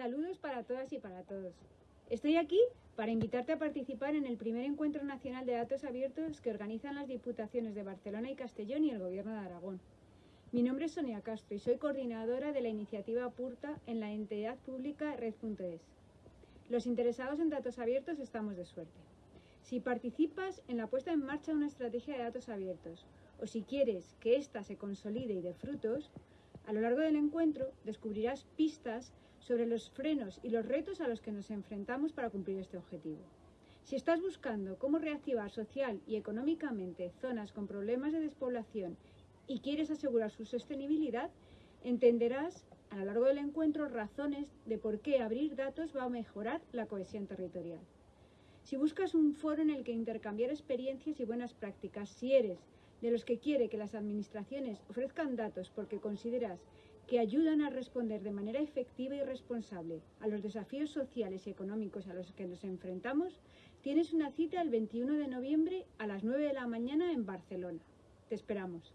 Saludos para todas y para todos. Estoy aquí para invitarte a participar en el primer encuentro nacional de datos abiertos que organizan las Diputaciones de Barcelona y Castellón y el Gobierno de Aragón. Mi nombre es Sonia Castro y soy coordinadora de la iniciativa PURTA en la entidad pública Red.es. Los interesados en datos abiertos estamos de suerte. Si participas en la puesta en marcha de una estrategia de datos abiertos o si quieres que ésta se consolide y dé frutos, a lo largo del encuentro descubrirás pistas sobre los frenos y los retos a los que nos enfrentamos para cumplir este objetivo. Si estás buscando cómo reactivar social y económicamente zonas con problemas de despoblación y quieres asegurar su sostenibilidad, entenderás a lo largo del encuentro razones de por qué abrir datos va a mejorar la cohesión territorial. Si buscas un foro en el que intercambiar experiencias y buenas prácticas, si eres de los que quiere que las administraciones ofrezcan datos porque consideras que ayudan a responder de manera efectiva y responsable a los desafíos sociales y económicos a los que nos enfrentamos, tienes una cita el 21 de noviembre a las 9 de la mañana en Barcelona. Te esperamos.